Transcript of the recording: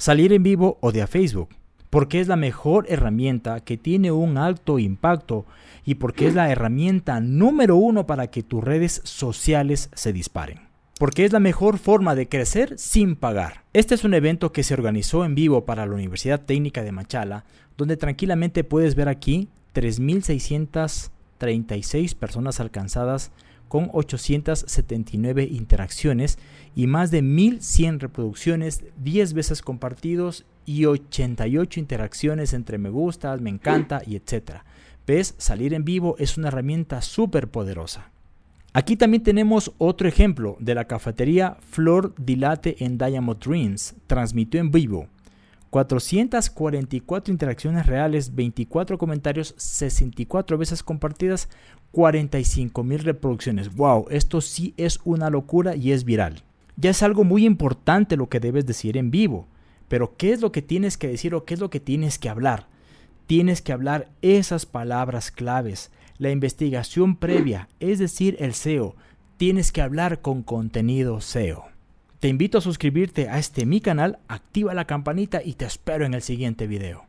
salir en vivo o de a Facebook, porque es la mejor herramienta que tiene un alto impacto y porque es la herramienta número uno para que tus redes sociales se disparen. Porque es la mejor forma de crecer sin pagar. Este es un evento que se organizó en vivo para la Universidad Técnica de Machala, donde tranquilamente puedes ver aquí 3.636 personas alcanzadas con 879 interacciones y más de 1100 reproducciones, 10 veces compartidos y 88 interacciones entre me gustas, me encanta y etcétera. ¿Ves? Salir en vivo es una herramienta súper poderosa. Aquí también tenemos otro ejemplo de la cafetería Flor Dilate en Diamond Dreams. Transmitió en vivo 444 interacciones reales, 24 comentarios, 64 veces compartidas, 45 mil reproducciones. ¡Wow! Esto sí es una locura y es viral. Ya es algo muy importante lo que debes decir en vivo. Pero ¿qué es lo que tienes que decir o qué es lo que tienes que hablar? Tienes que hablar esas palabras claves, la investigación previa, es decir, el SEO. Tienes que hablar con contenido SEO. Te invito a suscribirte a este mi canal, activa la campanita y te espero en el siguiente video.